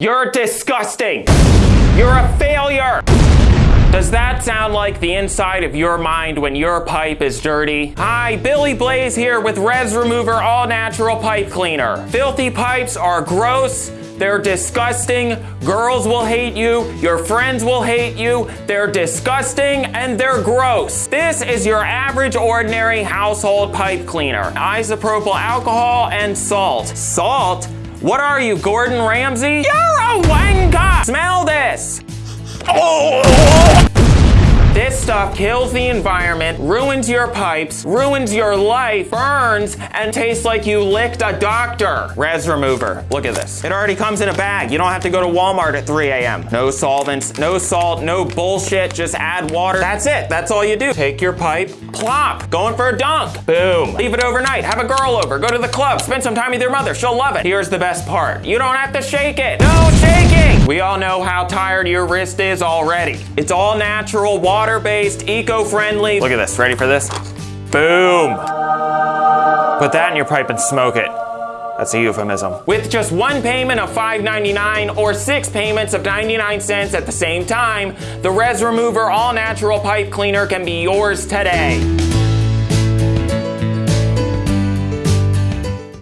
You're disgusting. You're a failure. Does that sound like the inside of your mind when your pipe is dirty? Hi, Billy Blaze here with Res Remover All Natural Pipe Cleaner. Filthy pipes are gross. They're disgusting. Girls will hate you. Your friends will hate you. They're disgusting and they're gross. This is your average ordinary household pipe cleaner. Isopropyl alcohol and salt. Salt? What are you, Gordon Ramsay? You're a wanker! Smell this! Oh! This stuff kills the environment, ruins your pipes, ruins your life, burns, and tastes like you licked a doctor. Res Remover. Look at this. It already comes in a bag. You don't have to go to Walmart at 3 a.m. No solvents, no salt, no bullshit. Just add water. That's it. That's all you do. Take your pipe, plop, going for a dunk. Boom. Leave it overnight. Have a girl over. Go to the club. Spend some time with your mother. She'll love it. Here's the best part. You don't have to shake it. No shaking. We all know how tired your wrist is already. It's all natural, water-based, eco-friendly. Look at this. Ready for this? Boom. Put that in your pipe and smoke it. That's a euphemism. With just one payment of $5.99 or six payments of 99 cents at the same time, the Res Remover All Natural Pipe Cleaner can be yours today.